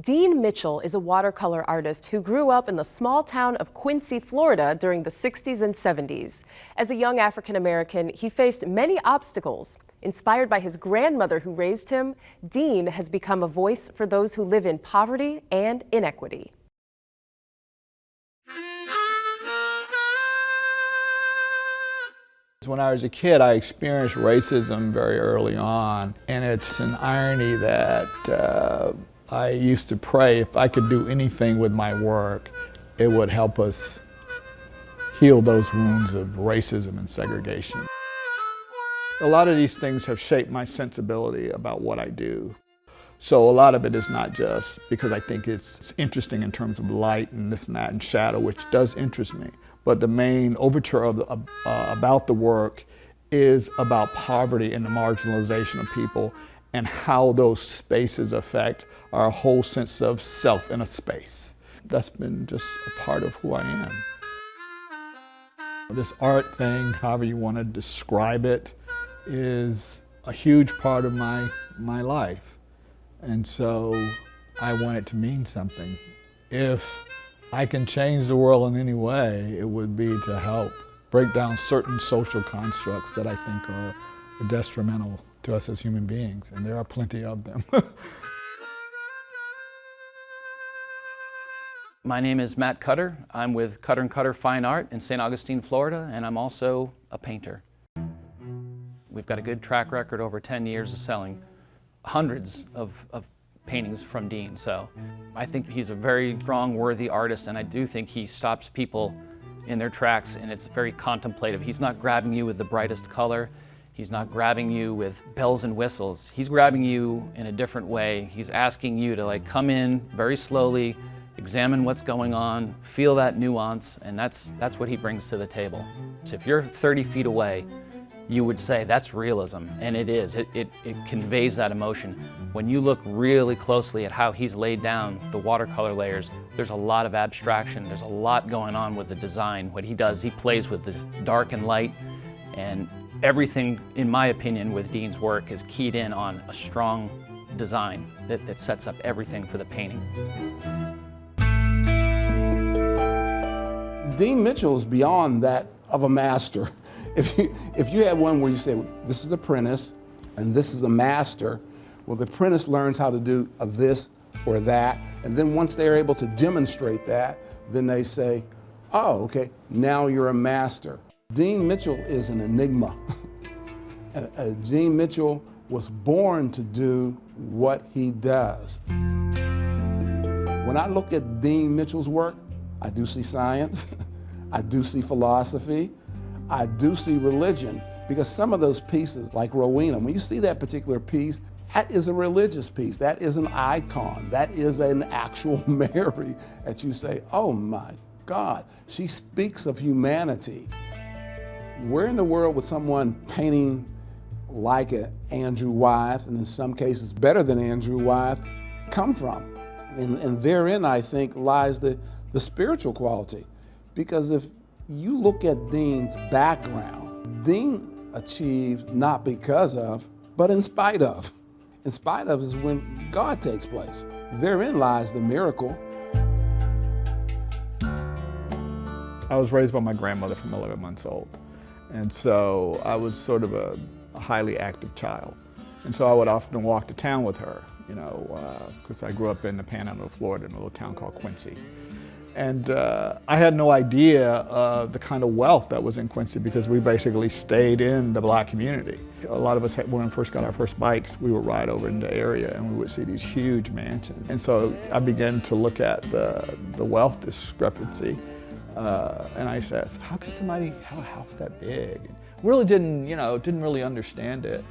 Dean Mitchell is a watercolor artist who grew up in the small town of Quincy, Florida during the 60s and 70s. As a young African American, he faced many obstacles. Inspired by his grandmother who raised him, Dean has become a voice for those who live in poverty and inequity. When I was a kid, I experienced racism very early on, and it's an irony that uh, I used to pray if I could do anything with my work, it would help us heal those wounds of racism and segregation. A lot of these things have shaped my sensibility about what I do. So a lot of it is not just because I think it's interesting in terms of light and this and that and shadow, which does interest me. But the main overture of uh, about the work is about poverty and the marginalization of people and how those spaces affect our whole sense of self in a space. That's been just a part of who I am. This art thing, however you want to describe it, is a huge part of my, my life. And so I want it to mean something. If I can change the world in any way, it would be to help break down certain social constructs that I think are detrimental to us as human beings, and there are plenty of them. My name is Matt Cutter. I'm with Cutter & Cutter Fine Art in St. Augustine, Florida, and I'm also a painter. We've got a good track record over 10 years of selling hundreds of, of paintings from Dean. So I think he's a very strong, worthy artist, and I do think he stops people in their tracks, and it's very contemplative. He's not grabbing you with the brightest color. He's not grabbing you with bells and whistles. He's grabbing you in a different way. He's asking you to like come in very slowly, examine what's going on, feel that nuance, and that's, that's what he brings to the table. So if you're 30 feet away, you would say that's realism, and it is. It, it, it, conveys that emotion. When you look really closely at how he's laid down the watercolor layers, there's a lot of abstraction, there's a lot going on with the design. What he does, he plays with the dark and light, and everything, in my opinion, with Dean's work is keyed in on a strong design that, that sets up everything for the painting. Dean Mitchell is beyond that of a master. If you, if you have one where you say, this is apprentice and this is a master, well, the apprentice learns how to do this or that, and then once they're able to demonstrate that, then they say, oh, okay, now you're a master. Dean Mitchell is an enigma. Dean Mitchell was born to do what he does. When I look at Dean Mitchell's work, I do see science, I do see philosophy, I do see religion because some of those pieces, like Rowena, when you see that particular piece, that is a religious piece. That is an icon. That is an actual Mary that you say, oh my God, she speaks of humanity. Where in the world would someone painting like Andrew Wyeth, and in some cases better than Andrew Wyeth, come from? And, and therein, I think, lies the, the spiritual quality. Because if you look at Dean's background, Dean achieved not because of, but in spite of. In spite of is when God takes place. Therein lies the miracle. I was raised by my grandmother from 11 months old. And so I was sort of a highly active child. And so I would often walk to town with her, you know, because uh, I grew up in the panhandle of Florida in a little town called Quincy. And uh, I had no idea of the kind of wealth that was in Quincy because we basically stayed in the black community. A lot of us, had, when we first got our first bikes, we would ride over in the area and we would see these huge mansions. And so I began to look at the, the wealth discrepancy. Uh, and I said, how can somebody have a house that big? Really didn't, you know, didn't really understand it.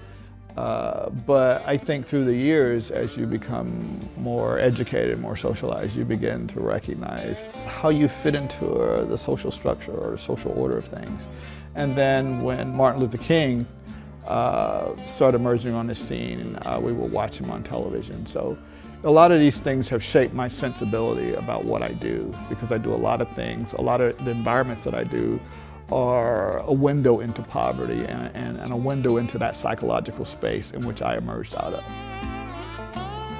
Uh, but I think through the years, as you become more educated, more socialized, you begin to recognize how you fit into uh, the social structure or social order of things. And then when Martin Luther King uh, started emerging on the scene, uh, we would watch him on television. So a lot of these things have shaped my sensibility about what I do because I do a lot of things, a lot of the environments that I do are a window into poverty and, and, and, a window into that psychological space in which I emerged out of.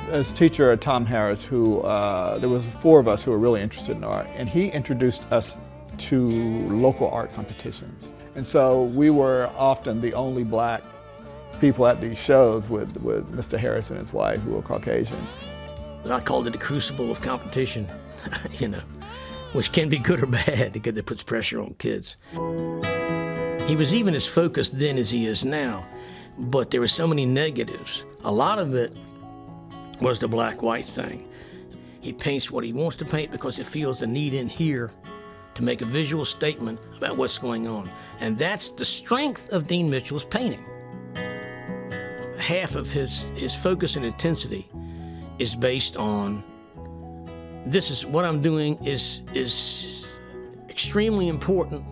as teacher Tom Harris, who uh, there was four of us who were really interested in art, and he introduced us to local art competitions. And so we were often the only black people at these shows with, with Mr. Harris and his wife, who were Caucasian. I called it a crucible of competition, you know, which can be good or bad because it puts pressure on kids. He was even as focused then as he is now, but there were so many negatives. A lot of it was the black-white thing. He paints what he wants to paint because he feels the need in here to make a visual statement about what's going on. And that's the strength of Dean Mitchell's painting. Half of his, his focus and intensity is based on this is what I'm doing is is extremely important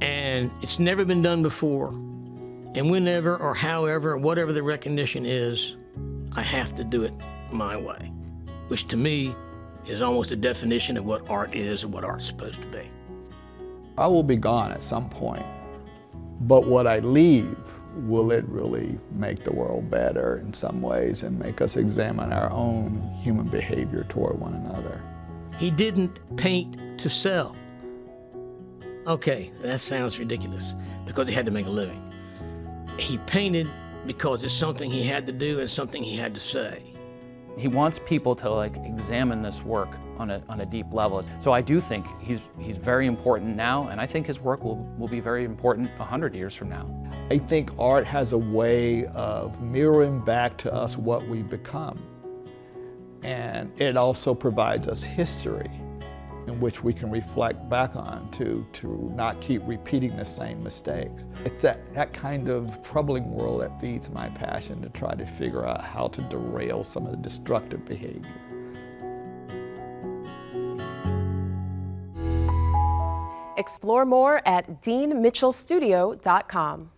and it's never been done before. And whenever or however, whatever the recognition is, I have to do it my way, which to me is almost a definition of what art is and what art's supposed to be. I will be gone at some point, but what I leave, will it really make the world better in some ways and make us examine our own human behavior toward one another? He didn't paint to sell. Okay, that sounds ridiculous because he had to make a living. He painted because it's something he had to do and something he had to say. He wants people to like examine this work on a, on a deep level. So I do think he's, he's very important now, and I think his work will, will be very important 100 years from now. I think art has a way of mirroring back to us what we become. And it also provides us history in which we can reflect back on to, to not keep repeating the same mistakes. It's that, that kind of troubling world that feeds my passion to try to figure out how to derail some of the destructive behavior. Explore more at deanmitchellstudio.com.